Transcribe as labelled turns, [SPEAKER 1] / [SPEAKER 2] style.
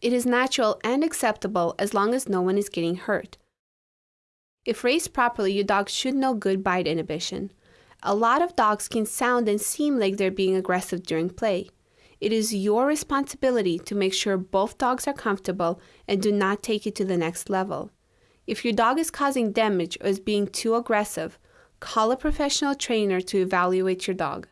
[SPEAKER 1] It is natural and acceptable as long as no one is getting hurt. If raised properly, your dog should know good bite inhibition. A lot of dogs can sound and seem like they're being aggressive during play. It is your responsibility to make sure both dogs are comfortable and do not take it to the next level. If your dog is causing damage or is being too aggressive, call a professional trainer to evaluate your dog.